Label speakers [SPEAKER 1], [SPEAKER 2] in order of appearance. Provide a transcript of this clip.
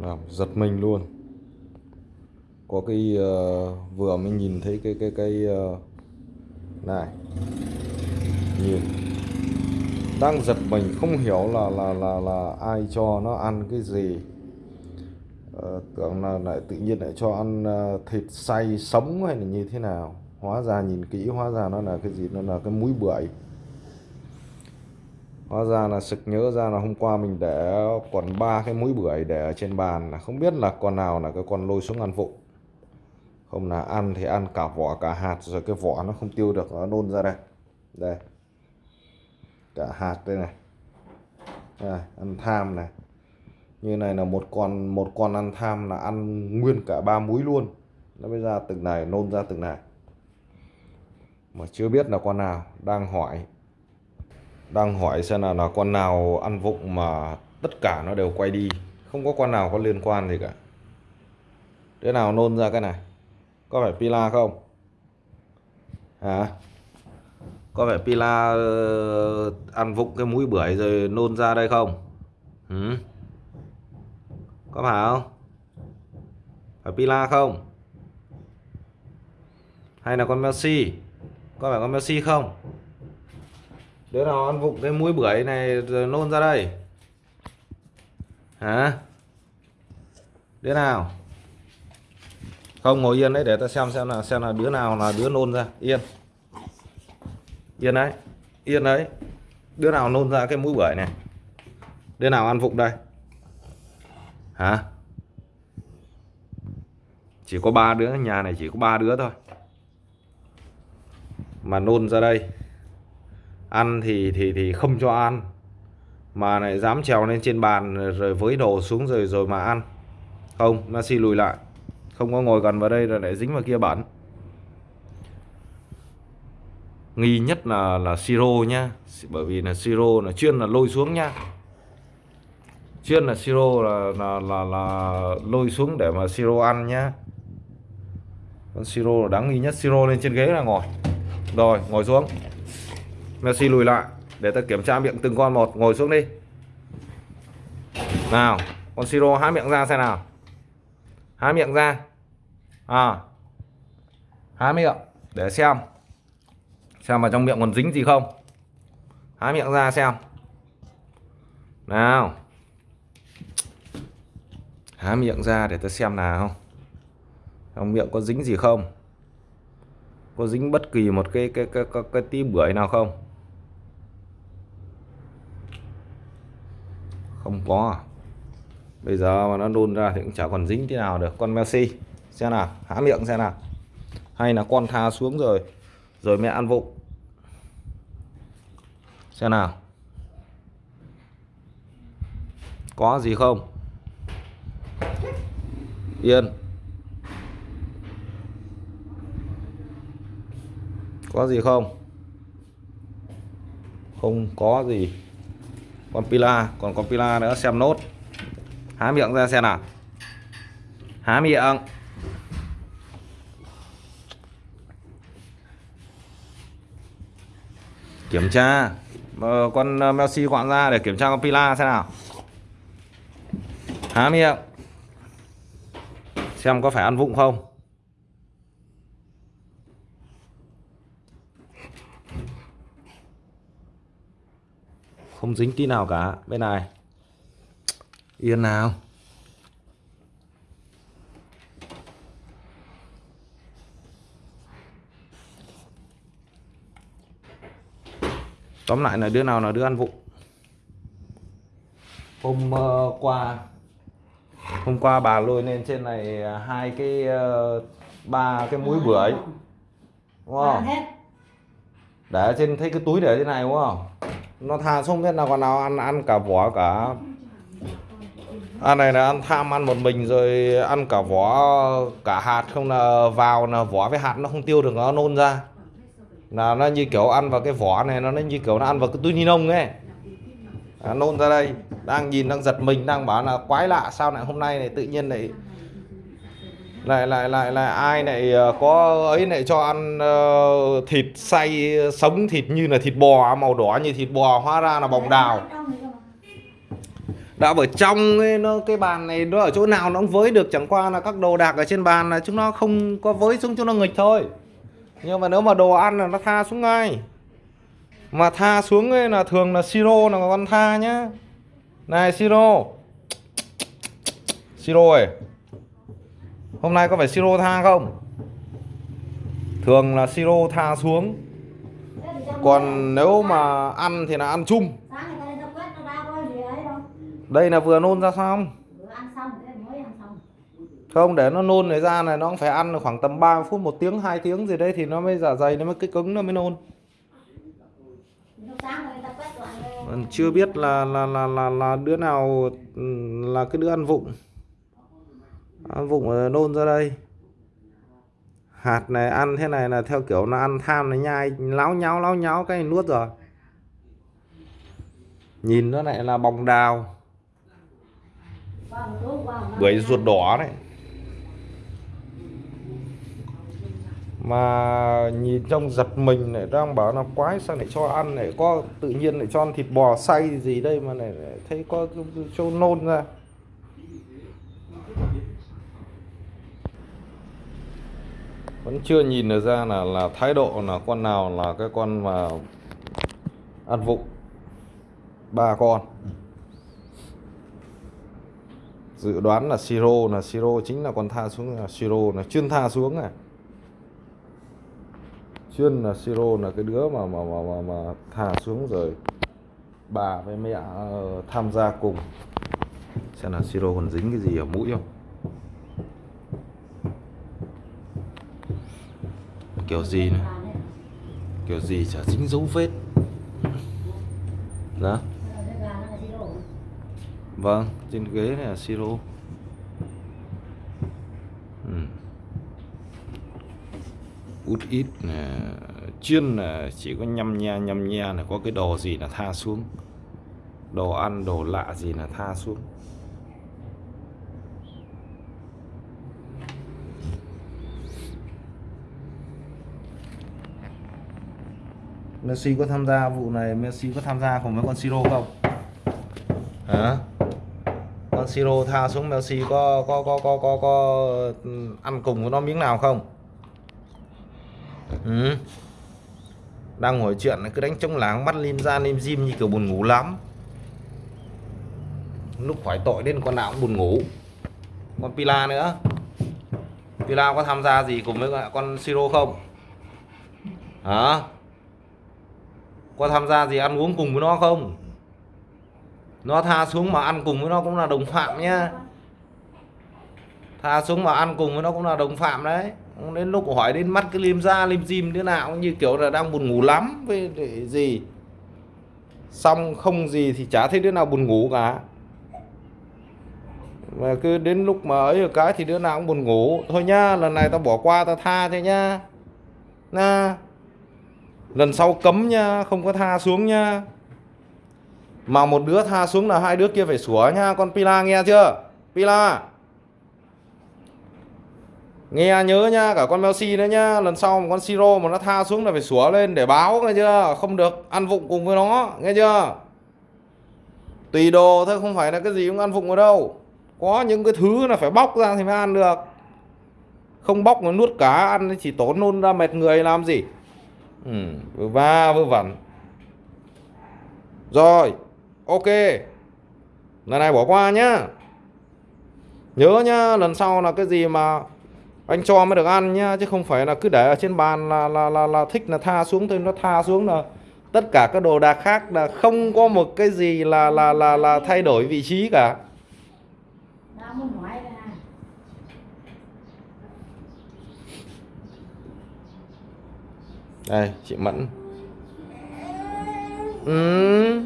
[SPEAKER 1] làm giật mình luôn. Có cái uh, vừa mới nhìn thấy cái cái cái uh, này. Nhìn. Đang giật mình không hiểu là là là là ai cho nó ăn cái gì. Uh, tưởng là lại tự nhiên lại cho ăn uh, thịt xay sống hay là như thế nào. Hóa ra nhìn kỹ hóa ra nó là cái gì? Nó là cái múi bưởi hóa ra là sực nhớ ra là hôm qua mình để còn ba cái mũi bưởi để ở trên bàn là không biết là con nào là cái con lôi xuống ăn vụng. Không là ăn thì ăn cả vỏ cả hạt rồi cái vỏ nó không tiêu được nó nôn ra đây. Đây. Cả hạt đây này. Đây, ăn tham này. Như này là một con một con ăn tham là ăn nguyên cả ba múi luôn. Nó mới ra từng này nôn ra từng này. Mà chưa biết là con nào đang hỏi đang hỏi xem là là con nào ăn vụng mà tất cả nó đều quay đi. Không có con nào có liên quan gì cả. Thế nào nôn ra cái này? Có phải pila không? Hả? Có phải pila ờ, ăn vụng cái mũi bưởi rồi nôn ra đây không? Ừ? có phải không? Phải pila không? Hay là con Messi? Có phải con Messi không? Đứa nào ăn vụng cái mũi bưởi này rồi nôn ra đây. Hả? Đứa nào? Không, ngồi yên đấy, để ta xem xem là xem là đứa nào là đứa nôn ra. Yên. Yên đấy. Yên đấy. Đứa nào nôn ra cái mũi bưởi này? Đứa nào ăn vụng đây? Hả? Chỉ có ba đứa, nhà này chỉ có ba đứa thôi. Mà nôn ra đây ăn thì thì thì không cho ăn. Mà lại dám trèo lên trên bàn rồi với đồ xuống rồi rồi mà ăn. Không Messi lùi lại. Không có ngồi gần vào đây rồi lại dính vào kia bẩn. Nghi nhất là là siro nhá. Bởi vì là siro là chuyên là lôi xuống nhá. Chuyên là siro là là là, là lôi xuống để mà siro ăn nhá. Con siro là đáng nghi nhất. Siro lên trên ghế là ngồi. Rồi ngồi xuống. Messi lùi lại để ta kiểm tra miệng từng con một. Ngồi xuống đi. Nào con siro há miệng ra xem nào. Há miệng ra. À. Há miệng để xem. Xem vào trong miệng còn dính gì không. Há miệng ra xem. Nào. Há miệng ra để ta xem nào. Trong miệng có dính gì không? Có dính bất kỳ một cái cái cái cái, cái tí bưởi nào không? Không có à? bây giờ mà nó đun ra thì cũng chả còn dính thế nào được. Con Messi, xem nào, há miệng xem nào. Hay là con tha xuống rồi rồi mẹ ăn vụng. Xem nào. Có gì không? Yên. Có gì không? Không có gì con pila còn con pila nữa xem nốt. Há miệng ra xem nào. Há miệng. Kiểm tra. Ờ, con ờ, Messi gọn ra để kiểm tra con pila xem nào. Há miệng. Xem có phải ăn vụng không. Không dính tí nào cả. Bên này. Yên nào. Tóm lại là đứa nào là đứa ăn vụng. Hôm uh, qua hôm qua bà lôi lên trên này hai cái uh, ba cái mũi bưởi. Đúng không? Để trên thấy cái túi để trên này đúng không nó thà không biết nào còn nào ăn ăn cả vỏ cả. Ăn này là ăn tham ăn một mình rồi ăn cả vỏ cả hạt không là vào là vỏ với hạt nó không tiêu được nó nôn ra. Là nó như kiểu ăn vào cái vỏ này nó như kiểu nó ăn vào cái túi ni lông ấy. À, nôn ra đây đang nhìn đang giật mình đang bảo là quái lạ sao lại hôm nay này tự nhiên lại lại lại lại lại ai lại ờ, có ấy lại cho ăn uh, thịt xay sống thịt như là thịt bò màu đỏ như thịt bò hóa ra là bồng đào. Đã ở trong ấy, nó cái bàn này nó ở chỗ nào nó cũng với được chẳng qua là các đồ đạc ở trên bàn là chúng nó không có với xuống cho nó nghịch thôi. Nhưng mà nếu mà đồ ăn là nó tha xuống ngay. Mà tha xuống ấy là thường là siro là con tha nhá. Này siro. Siro ơi hôm nay có phải siro tha không? Thường là siro tha xuống. Còn nếu mà ăn thì là ăn chung. Đây là vừa nôn ra xong không? Để nó nôn này ra này, nó cũng phải ăn khoảng tầm 30 phút, một tiếng, hai tiếng gì đấy thì nó mới giả dày, nó mới cái cứng, nó mới nôn. Chưa biết là là là là là đứa nào ừ, là cái đứa ăn vụng. Ờ, vụng ờ, nôn ra đây. Hạt này ăn thế này là theo kiểu nó ăn tham nó nhai, láo nháo láo nháo cái này nuốt rồi. Nhìn nó lại là bòng đào. Bưởi ruột đỏ đấy. Mà nhìn trong giật mình lại đang bảo là quái sao lại cho ăn lại có tự nhiên lại cho ăn thịt bò xay gì đây mà lại thấy có cho nôn ra. Vẫn chưa nhìn được ra là là thái độ là con nào là cái con mà ăn vụng. Ba con. Dự đoán là siro là siro chính là con tha xuống là siro là chuyên tha xuống này. Chuyên là siro là cái đứa mà mà mà mà, mà thả xuống rồi bà với mẹ ờ, tham gia cùng. Xem là siro còn dính cái gì ở mũi không? Kiểu gì này? Kiểu gì chả dính dấu vết. Đó vâng trên ghế này là siro. Ừ. út ít nè chuyên là chỉ có nhăm nha nhăm nha là có cái đồ gì là tha xuống. Đồ ăn, đồ lạ gì là tha xuống. Messi có tham gia vụ này Messi có tham gia cùng với con Siro không? Hả? Con Siro tha xuống Messi có có có có có có ừ, ăn cùng với nó miếng nào không? Ừ. đang ngồi chuyện cứ đánh trống láng mắt lim ra lim dim như kiểu buồn ngủ lắm. Lúc khỏi tội đến con nào cũng buồn ngủ. Con Pila nữa. Pila có tham gia gì cùng với con Siro không? Hả có tham gia gì ăn uống cùng với nó không? Nó tha xuống mà ăn cùng với nó cũng là đồng phạm nhá. Tha xuống mà ăn cùng với nó cũng là đồng phạm đấy. Đến lúc hỏi đến mắt cái lim ra lim dim đứa nào cũng như kiểu là đang buồn ngủ lắm, với để gì? Xong không gì thì chả thấy đứa nào buồn ngủ cả. Mà cứ đến lúc mà ấy ở cái thì đứa nào cũng buồn ngủ. Thôi nhá, lần này tao bỏ qua tao tha thôi nhá. Na lần sau cấm nha không có tha xuống nha mà một đứa tha xuống là hai đứa kia phải sủa nha con Pila nghe chưa? Pila. Nghe nhớ nha cả con Melsi nữa nha lần sau mà con Siro mà nó tha xuống là phải sủa lên để báo, nghe chưa? Không được, ăn vụng cùng với nó, nghe chưa? Tùy đồ thôi, không phải là cái gì cũng ăn vụng ở đâu. Có những cái thứ là phải bóc ra thì mới ăn được. Không bóc mà nuốt cá ăn thì chỉ tốn nôn ra mệt người, làm gì? Ừ, vừa va vừa vẩn rồi ok. Lần này bỏ qua nhá. Nhớ nhá lần sau là cái gì mà anh cho mới được ăn nhá chứ không phải là cứ để ở trên bàn là là là, là thích là tha xuống thôi nó tha xuống là tất cả các đồ đạc khác là không có một cái gì là là là là thay đổi vị trí cả
[SPEAKER 2] đang muốn nói đây này
[SPEAKER 1] đây chị Mẫn ừ.